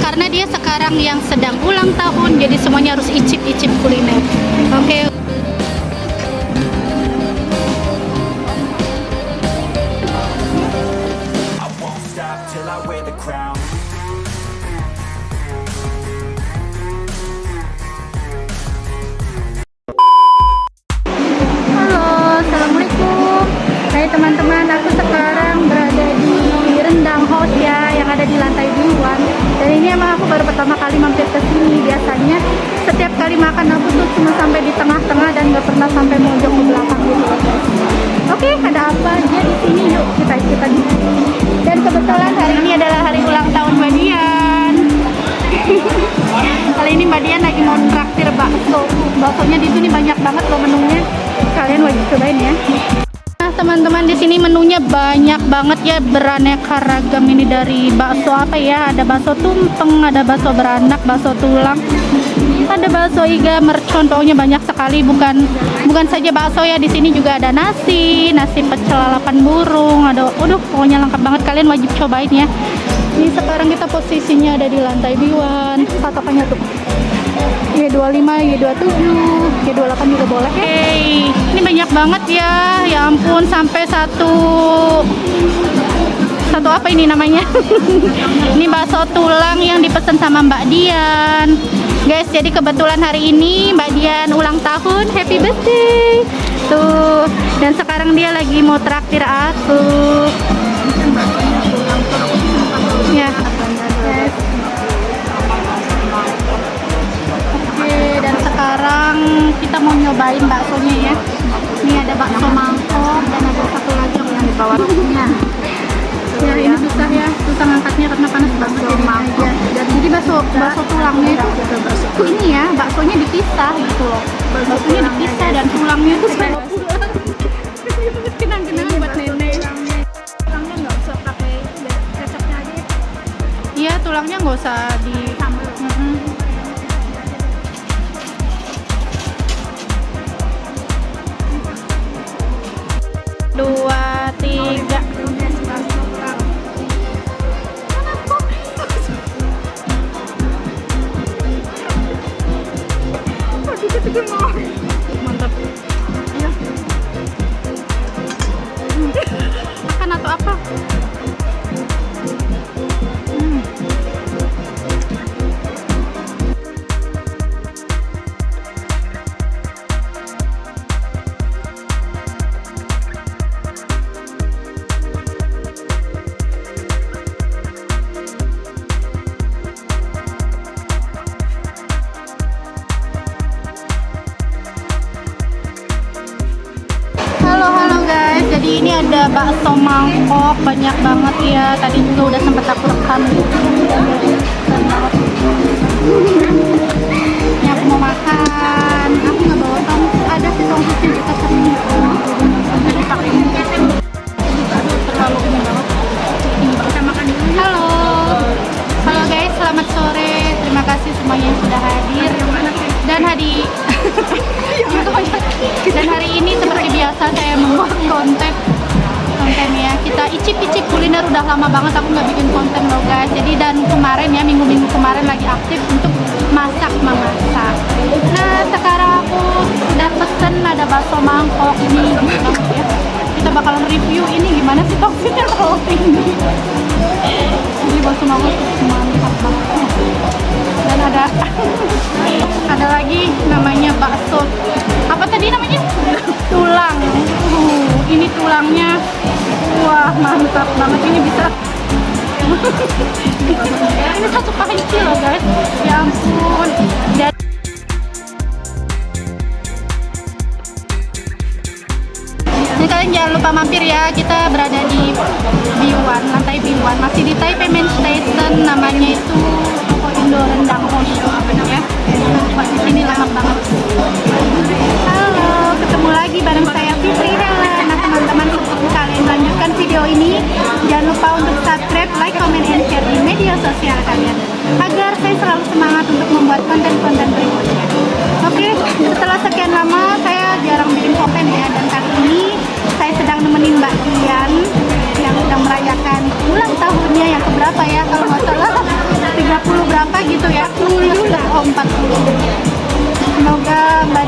Karena dia sekarang yang sedang ulang tahun jadi semuanya harus icip-icip kuliner. Oke. I makan aku tuh cuma sampai di tengah-tengah Dan gak pernah sampai mojok ke belakang gitu Oke, ada apa aja di sini Yuk kita ikutan Dan kebetulan hari ini adalah hari ulang tahun Mbak Dian Kali ini Mbak lagi mau traktir bakso. Baksonya di sini banyak banget loh menunya. Kalian wajib cobain ya. Nah, teman-teman di sini menunya banyak banget ya beraneka ragam ini dari bakso apa ya? Ada bakso tumpeng, ada bakso beranak, bakso tulang. Ada bakso iga, mercon, pokoknya banyak sekali. Bukan bukan saja bakso ya, di sini juga ada nasi, nasi pecel lalapan burung. Ada, waduh, pokoknya lengkap banget. Kalian wajib cobain ya. Ini sekarang kita posisinya ada di lantai B1. Patokannya tuh. Y25, Y27, Y28 juga boleh ya. Hey, ini banyak banget ya. Ya ampun, sampai satu satu apa ini namanya? ini bakso tulang yang dipesan sama Mbak Dian. Guys, jadi kebetulan hari ini Mbak Dian ulang tahun. Happy birthday. Tuh, dan sekarang dia lagi mau traktir aku. Ya. Oke, dan sekarang kita mau nyobain baksonya ya. Ini ada bakso mangkok dan ada satu lagi yang di bawahnya. Ya, ini susah ya, susah ngangkatnya karena panas banget jadi aja. Dan jadi bakso bakso tulangnya itu ini ya, baksonya dipisah gitu loh. Baksonya dipisah dan tulangnya itu pulang. Kenang-kenangan buat nenek. Tulangnya nggak usah pakai resepnya aja ya. Iya, tulangnya nggak usah di. Dua, Mantap. Iya. Makan atau apa? Banyak banget ya. Tadi juga udah sempat aku rekam. Ini aku mau makan. Aku nggak bawa tongkus. Ada sih tongkusnya di tas ini. Jadi pakai ini. Terlalu ini banget. Kita makan dulu. Halo, halo guys, selamat sore. Terima kasih semuanya yang sudah hadir. Dan hari dan hari ini seperti biasa saya membuat konten konten ya icip-icip kuliner udah lama banget aku nggak bikin konten loh guys. Jadi dan kemarin ya minggu-minggu kemarin lagi aktif untuk masak memasak. Nah sekarang aku udah pesen ada bakso mangkok ini. Gitu ya kita bakalan review ini gimana sih toksisnya terlalu tinggi jadi bakso mangkok mantap banget. Dan ada ada lagi namanya bakso. Apa tadi namanya? Tulang. Uh, ini tulangnya wah mantap banget ini bisa. Ini satu panci loh guys. Ya ampun. Dan kalian jangan lupa mampir ya, kita berada di B1, lantai B1, masih di Taipei Main Station, namanya itu Toko Indo Rendang Hoshi ya. Wah, di sini lengkap banget. Halo, ketemu nemenin Mbak Kian yang sedang merayakan ulang tahunnya yang keberapa ya kalau nggak salah. 30 berapa gitu ya? 40 lah oh 40 semoga Mbak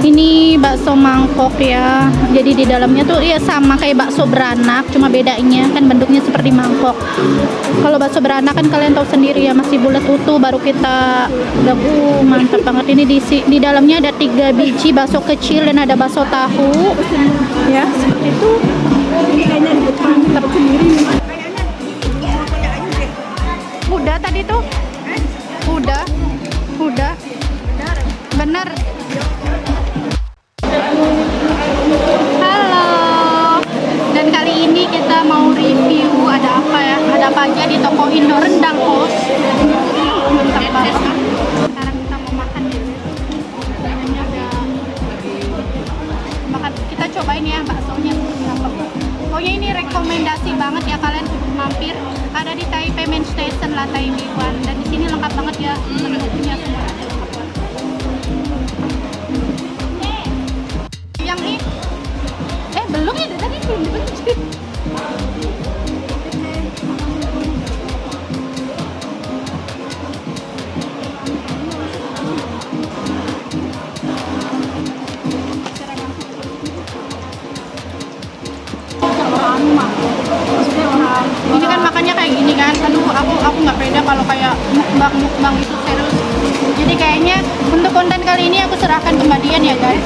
Ini bakso mangkok ya. Jadi di dalamnya tuh ya sama kayak bakso beranak, cuma bedanya kan bentuknya seperti mangkok. Kalau bakso beranak kan kalian tahu sendiri ya masih bulat utuh baru kita uh, mantap banget. Ini di di dalamnya ada tiga biji bakso kecil dan ada bakso tahu. Ya seperti itu. Mantap udah tadi tuh? Udah. Udah bener. Halo. Dan kali ini kita mau review ada apa ya? Ada apa aja di toko Indo Rendang Kos sekarang kita mau makan makan. Kita cobain ya baksonya. Pokoknya ini rekomendasi banget ya kalian mampir. Ada di Taipei Main Station lantai B1 dan di sini lengkap banget ya menunya semua ini kan makannya kayak gini kan. Aduh aku aku nggak pede kalau kayak mukbang mukbang itu serius. Jadi kayaknya untuk konten kali ini aku serahkan ke Mbak Dian ya guys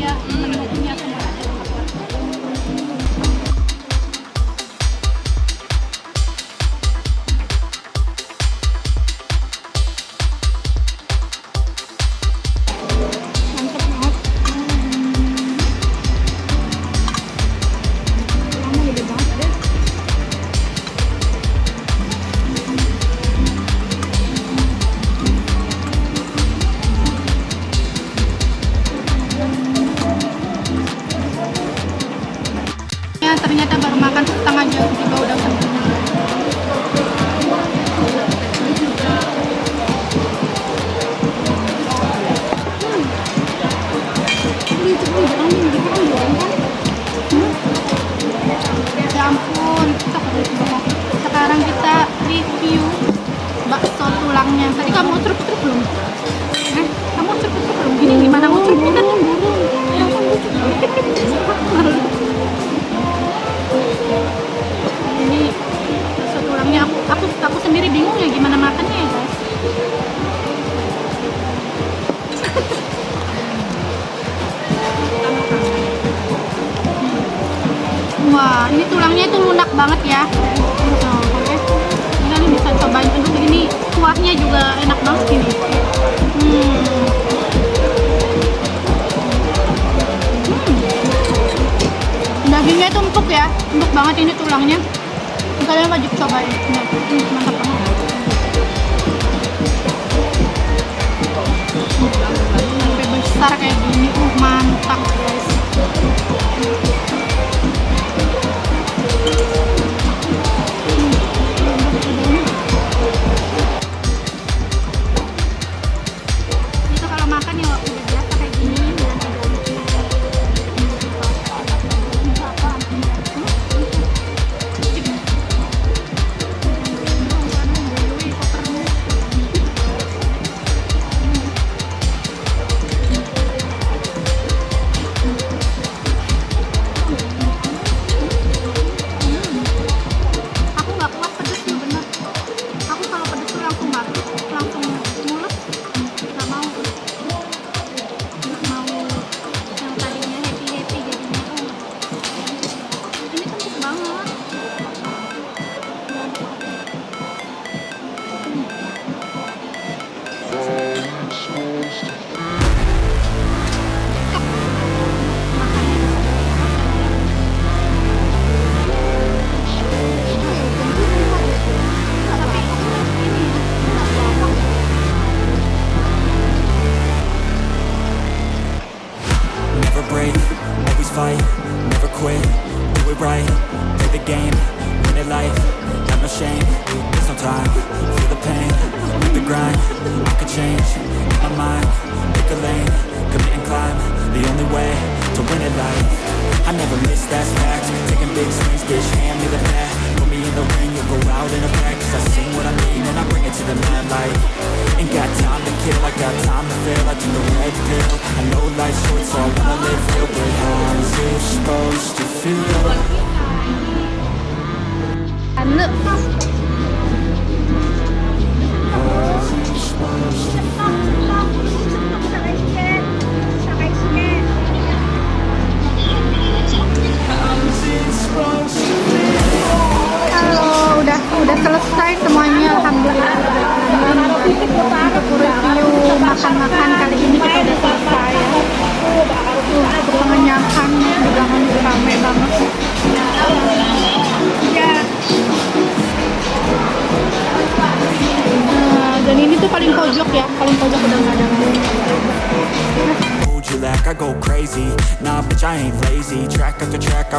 ya menunya tulangnya itu lunak banget ya. Nah, oke. Bisa cobain. Aduh, ini kuahnya juga enak banget ini. Hmm. Hmm. Dagingnya itu empuk ya, empuk banget ini tulangnya. Kalian wajib cobain. Nah, hmm, mantap banget. Sampai besar kayak gini, uh mantap fight, never quit, do it right, play the game, win it life, have no shame, there's no time, feel the pain, live the grind, I can change, my mind, pick a lane, commit and climb, the only way to win it life. I never miss, that's fact, taking big swings, bitch, hand me the bat, put me in the ring, you'll go out in a pack, cause I sing what I mean and I bring it to the mad light. Ain't got time to kill, I got time to feel,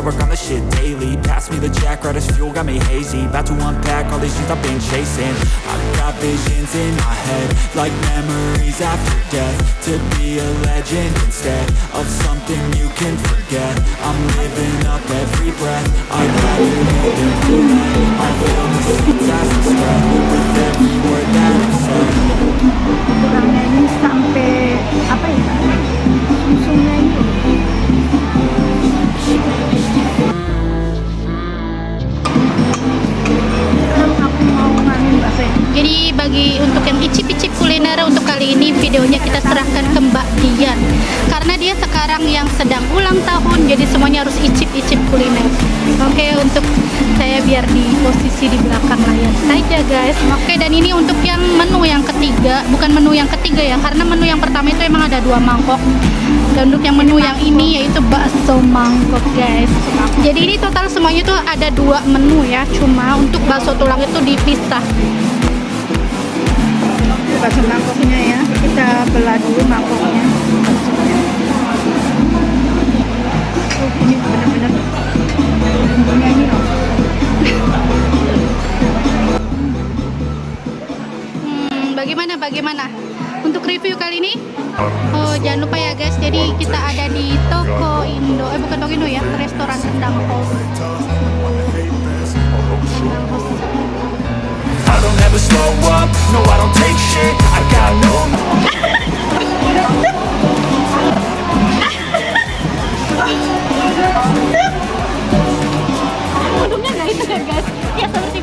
work on the shit daily. Pass me the jack, right as fuel, got me hazy. About to unpack all these things I've been chasing. I've got visions in my head Like memories after death. To be a legend instead Of something you can forget. I'm living up every breath. I'd rather live than regret I feel the seeds as they spread With every word that I said. Kurangnya ini sampai apa ya sumsumnya videonya kita serahkan ke Mbak Dian. Karena dia sekarang yang sedang ulang tahun jadi semuanya harus icip-icip kuliner. Oke untuk saya biar di posisi di belakang layar saja guys. Oke dan ini untuk yang menu yang ketiga. Bukan menu yang ketiga ya karena menu yang pertama itu emang ada dua mangkok. Dan untuk yang menu yang ini yaitu bakso mangkok guys. Jadi ini total semuanya tuh ada dua menu ya. Cuma untuk bakso tulang itu dipisah bakso mangkoknya ya. Kita belah dulu mangkoknya. Ini benar-benar ini loh bagaimana bagaimana? Untuk review kali ini oh jangan lupa ya guys. Jadi kita ada di toko Indo eh bukan toko Indo ya restoran rendang house rendang house I don't ever slow up, no I don't take shit. I got no untungnya nggak ya seperti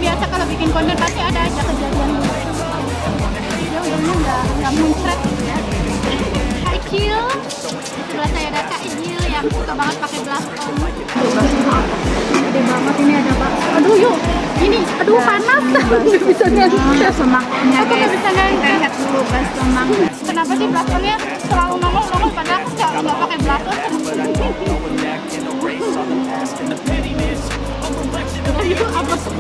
Icil sebelah saya ada Kak Icil yang suka banget pakai gede banget ini ada bakso aduh yuk. Ini aduh panas. Nggak bisa ngangkat semaknya aku nggak bisa ngangkat lihat dulu bas semang kenapa sih blaskomnya selalu nongol nongol padahal aku nggak nggak pakai blaskom itu apa sih